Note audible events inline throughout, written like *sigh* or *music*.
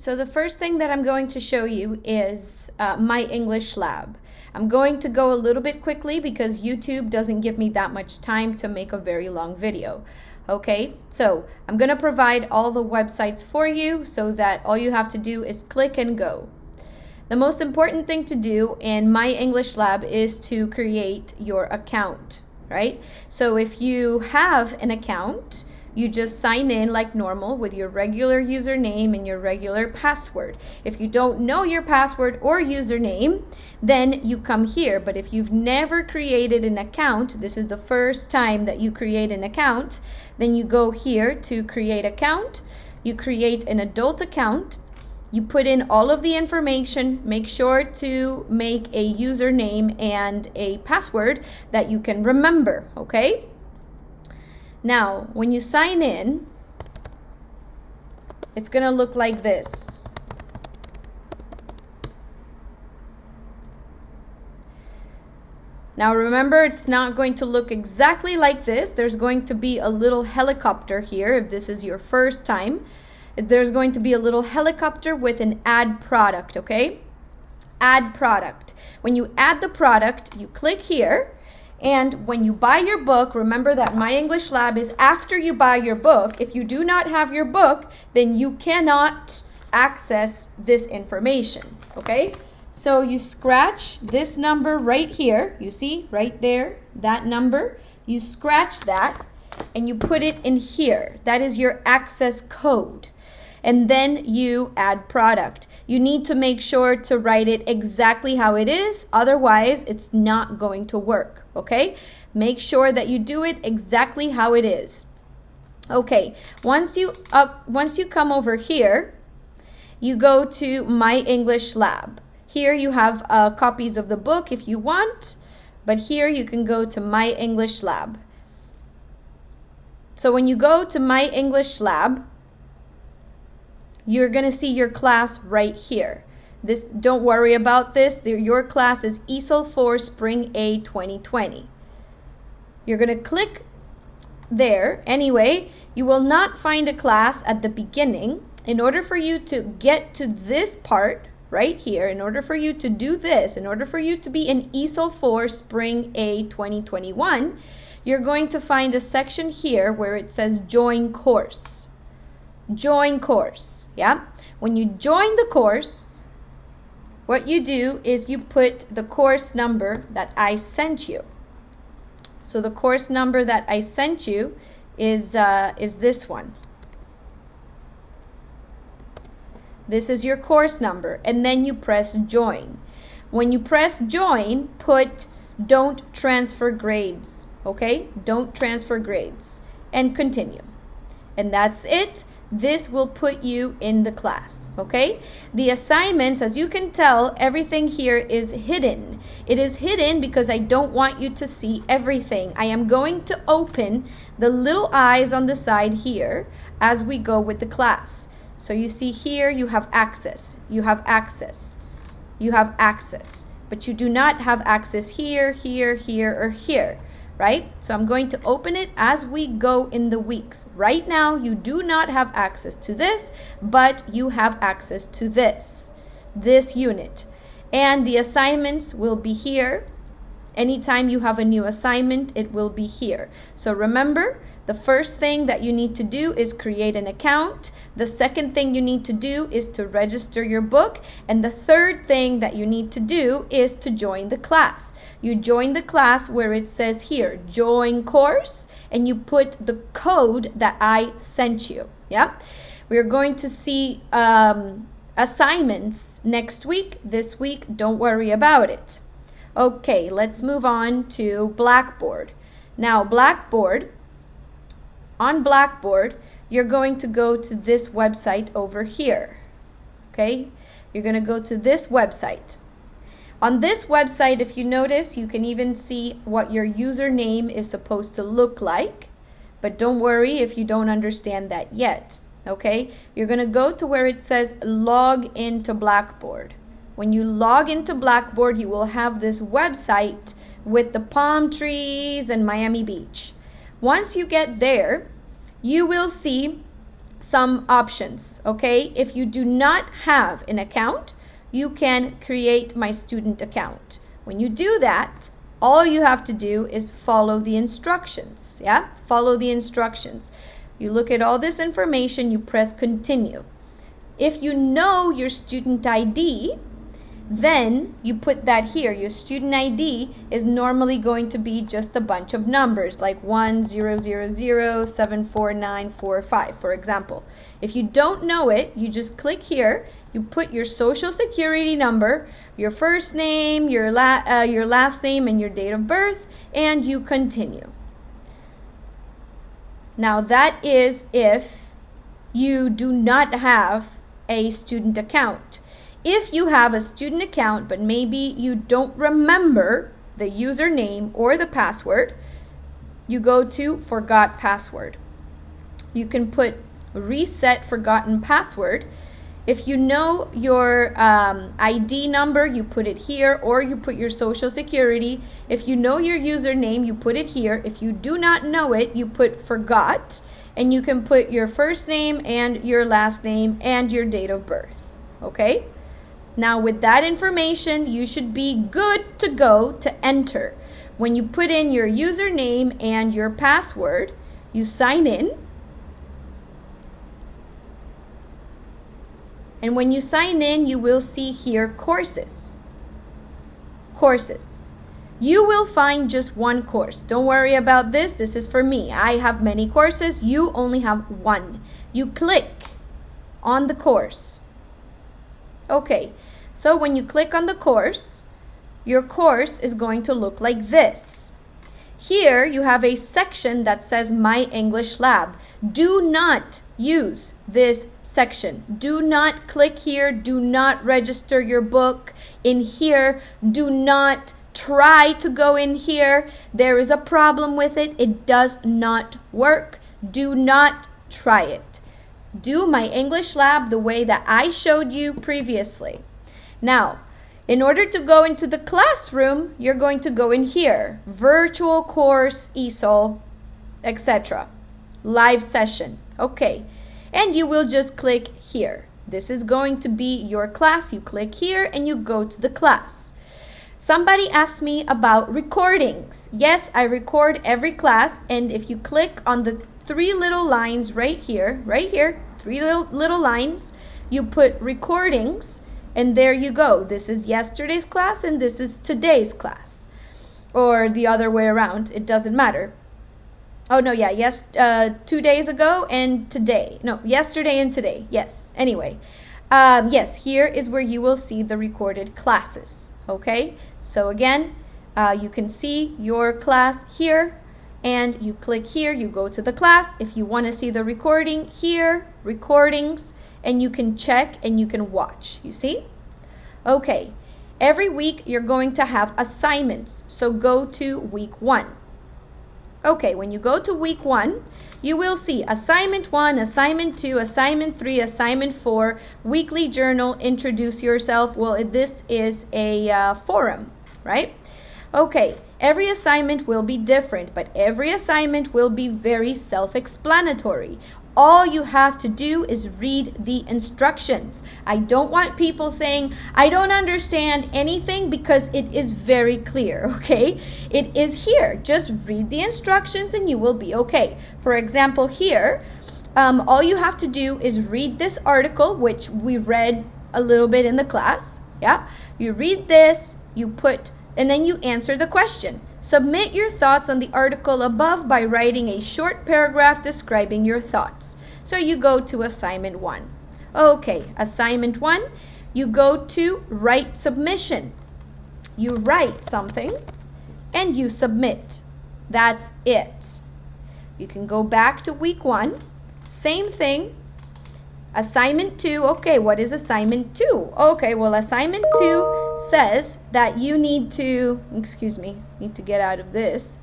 So the first thing that I'm going to show you is uh, my English lab. I'm going to go a little bit quickly because YouTube doesn't give me that much time to make a very long video. Okay, so I'm going to provide all the websites for you so that all you have to do is click and go. The most important thing to do in My English Lab is to create your account, right? So if you have an account, you just sign in like normal with your regular username and your regular password. If you don't know your password or username, then you come here. But if you've never created an account, this is the first time that you create an account, then you go here to create account. You create an adult account. You put in all of the information. Make sure to make a username and a password that you can remember, okay? Now, when you sign in, it's going to look like this. Now remember, it's not going to look exactly like this. There's going to be a little helicopter here if this is your first time. There's going to be a little helicopter with an add product, okay? Add product. When you add the product, you click here and when you buy your book, remember that My English Lab is after you buy your book. If you do not have your book, then you cannot access this information, okay? So you scratch this number right here. You see right there, that number. You scratch that and you put it in here. That is your access code and then you add product. You need to make sure to write it exactly how it is, otherwise it's not going to work, okay? Make sure that you do it exactly how it is. Okay, once you up once you come over here, you go to My English Lab. Here you have uh, copies of the book if you want, but here you can go to My English Lab. So when you go to My English Lab, you're going to see your class right here. This Don't worry about this. Your class is ESOL 4 Spring A 2020. You're going to click there. Anyway, you will not find a class at the beginning. In order for you to get to this part right here, in order for you to do this, in order for you to be in ESOL 4 Spring A 2021, you're going to find a section here where it says Join Course join course. Yeah. When you join the course, what you do is you put the course number that I sent you. So the course number that I sent you is, uh, is this one. This is your course number. And then you press join. When you press join, put don't transfer grades. Okay? Don't transfer grades. And continue. And that's it this will put you in the class, okay? The assignments, as you can tell, everything here is hidden. It is hidden because I don't want you to see everything. I am going to open the little eyes on the side here as we go with the class. So you see here, you have access, you have access, you have access, but you do not have access here, here, here, or here right? So I'm going to open it as we go in the weeks. Right now, you do not have access to this, but you have access to this, this unit. And the assignments will be here. Anytime you have a new assignment, it will be here. So remember, the first thing that you need to do is create an account. The second thing you need to do is to register your book. And the third thing that you need to do is to join the class. You join the class where it says here, join course, and you put the code that I sent you. Yeah. We're going to see um, assignments next week. This week, don't worry about it. Okay, let's move on to Blackboard. Now, Blackboard, on Blackboard, you're going to go to this website over here. Okay, you're going to go to this website. On this website, if you notice, you can even see what your username is supposed to look like. But don't worry if you don't understand that yet. Okay, you're going to go to where it says log into Blackboard. When you log into Blackboard, you will have this website with the palm trees and Miami Beach. Once you get there, you will see some options, okay? If you do not have an account, you can create my student account. When you do that, all you have to do is follow the instructions, yeah? Follow the instructions. You look at all this information, you press continue. If you know your student ID, then you put that here. Your student ID is normally going to be just a bunch of numbers like 10007495, for example. If you don't know it, you just click here, you put your social security number, your first name, your, la uh, your last name, and your date of birth, and you continue. Now that is if you do not have a student account. If you have a student account, but maybe you don't remember the username or the password, you go to forgot password. You can put reset forgotten password. If you know your um, ID number, you put it here or you put your social security. If you know your username, you put it here. If you do not know it, you put forgot and you can put your first name and your last name and your date of birth. Okay? Now with that information, you should be good to go to enter. When you put in your username and your password, you sign in. And when you sign in, you will see here courses. Courses. You will find just one course. Don't worry about this. This is for me. I have many courses. You only have one. You click on the course. Okay, so when you click on the course, your course is going to look like this. Here you have a section that says My English Lab. Do not use this section. Do not click here. Do not register your book in here. Do not try to go in here. There is a problem with it. It does not work. Do not try it do my English lab the way that I showed you previously. Now, in order to go into the classroom, you're going to go in here, virtual course, ESOL, etc. Live session, okay. And you will just click here. This is going to be your class. You click here and you go to the class. Somebody asked me about recordings. Yes, I record every class and if you click on the three little lines right here, right here, three little, little lines. You put recordings and there you go. This is yesterday's class and this is today's class. Or the other way around, it doesn't matter. Oh no, yeah, yes, uh, two days ago and today. No, yesterday and today, yes. Anyway, um, yes, here is where you will see the recorded classes, okay? So again, uh, you can see your class here and you click here, you go to the class. If you want to see the recording here, recordings, and you can check and you can watch, you see? Okay, every week you're going to have assignments, so go to week one. Okay, when you go to week one, you will see assignment one, assignment two, assignment three, assignment four, weekly journal, introduce yourself. Well, this is a uh, forum, right? Okay, every assignment will be different, but every assignment will be very self-explanatory. All you have to do is read the instructions. I don't want people saying, I don't understand anything because it is very clear, *laughs* okay? It is here. Just read the instructions and you will be okay. For example, here, um, all you have to do is read this article, which we read a little bit in the class, yeah? You read this, you put and then you answer the question. Submit your thoughts on the article above by writing a short paragraph describing your thoughts. So you go to assignment one. Okay, assignment one, you go to write submission. You write something and you submit. That's it. You can go back to week one. Same thing, Assignment 2, okay, what is assignment 2? Okay, well, assignment 2 says that you need to, excuse me, need to get out of this.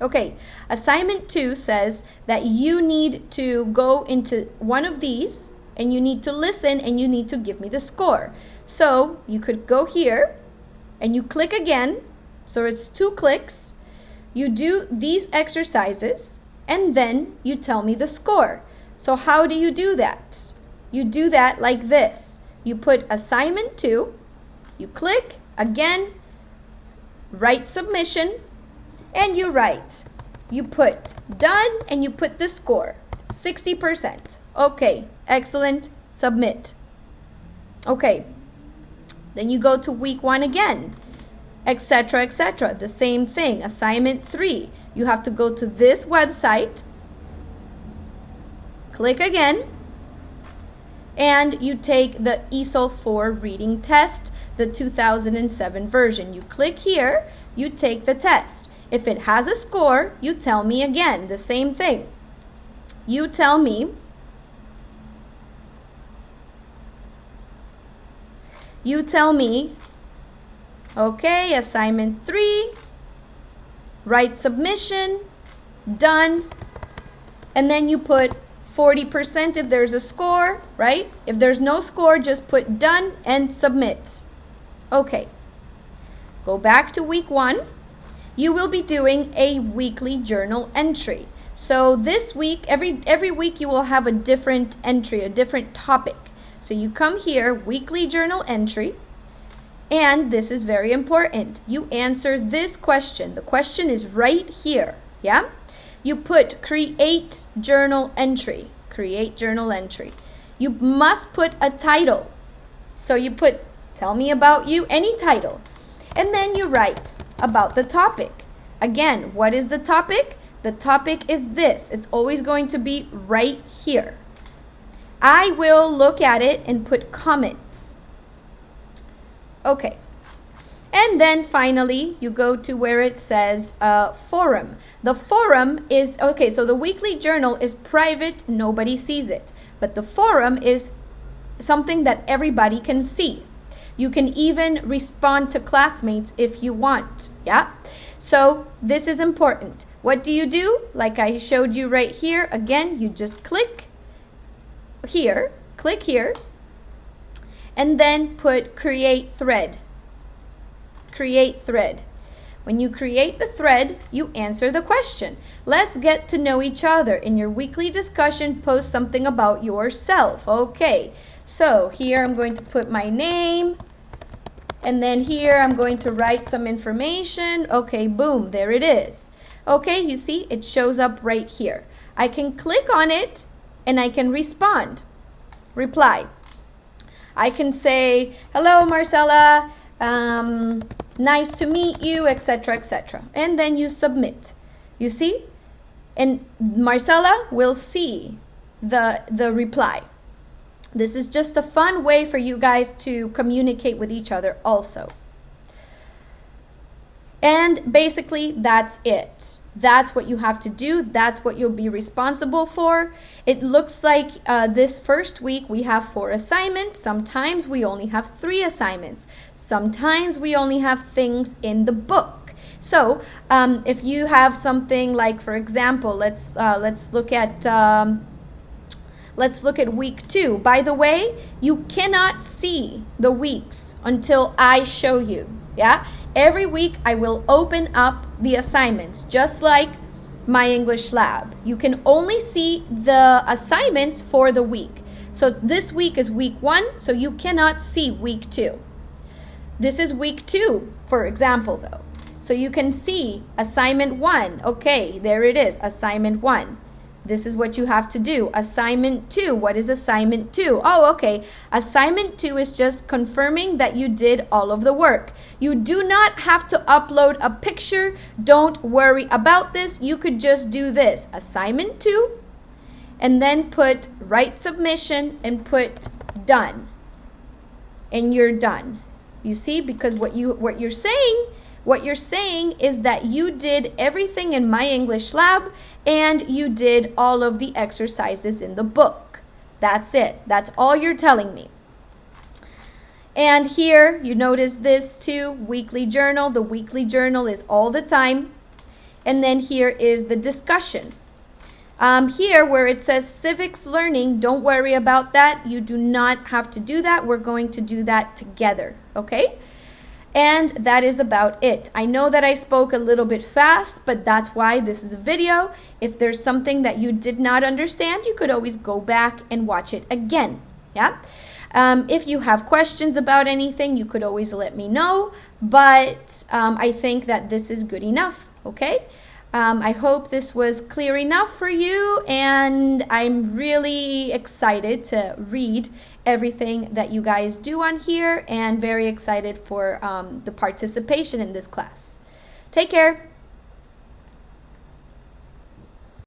Okay, assignment 2 says that you need to go into one of these and you need to listen and you need to give me the score. So you could go here and you click again. So it's two clicks you do these exercises and then you tell me the score. So how do you do that? You do that like this. You put assignment two, you click, again, write submission, and you write. You put done and you put the score, 60%. Okay, excellent, submit. Okay, then you go to week one again, etc., etc. The same thing, assignment three. You have to go to this website, click again, and you take the ESOL 4 reading test, the 2007 version. You click here, you take the test. If it has a score, you tell me again, the same thing. You tell me you tell me, okay, assignment three, write submission, done, and then you put 40% if there's a score, right? If there's no score, just put done and submit. Okay, go back to week one. You will be doing a weekly journal entry. So this week, every, every week you will have a different entry, a different topic. So you come here, weekly journal entry, and this is very important. You answer this question. The question is right here, yeah? You put create journal entry, create journal entry. You must put a title. So you put tell me about you, any title. And then you write about the topic. Again, what is the topic? The topic is this. It's always going to be right here. I will look at it and put comments. Okay. And then finally, you go to where it says uh, forum. The forum is, okay, so the weekly journal is private, nobody sees it. But the forum is something that everybody can see. You can even respond to classmates if you want, yeah? So this is important. What do you do? Like I showed you right here, again, you just click here, click here, and then put create thread. Create thread. When you create the thread, you answer the question. Let's get to know each other. In your weekly discussion, post something about yourself. Okay, so here I'm going to put my name. And then here I'm going to write some information. Okay, boom, there it is. Okay, you see, it shows up right here. I can click on it and I can respond reply. I can say, hello, Marcella, um, nice to meet you, etc., etc. And then you submit. You see? And Marcella will see the, the reply. This is just a fun way for you guys to communicate with each other also. And basically, that's it. That's what you have to do. That's what you'll be responsible for. It looks like uh, this first week we have four assignments. Sometimes we only have three assignments. Sometimes we only have things in the book. So um, if you have something like, for example, let's uh, let's look at um, let's look at week two. By the way, you cannot see the weeks until I show you. Yeah, Every week I will open up the assignments, just like my English lab. You can only see the assignments for the week. So this week is week one, so you cannot see week two. This is week two, for example, though. So you can see assignment one. Okay, there it is, assignment one. This is what you have to do. Assignment two. What is assignment two? Oh, okay. Assignment two is just confirming that you did all of the work. You do not have to upload a picture. Don't worry about this. You could just do this. Assignment two, and then put write submission and put done. And you're done. You see, because what you what you're saying what you're saying is that you did everything in My English Lab and you did all of the exercises in the book. That's it. That's all you're telling me. And here you notice this too, weekly journal. The weekly journal is all the time. And then here is the discussion. Um, here where it says civics learning, don't worry about that. You do not have to do that. We're going to do that together, okay? And that is about it. I know that I spoke a little bit fast, but that's why this is a video. If there's something that you did not understand, you could always go back and watch it again. Yeah. Um, if you have questions about anything, you could always let me know. But um, I think that this is good enough. Okay. Um, I hope this was clear enough for you, and I'm really excited to read everything that you guys do on here and very excited for um, the participation in this class. Take care.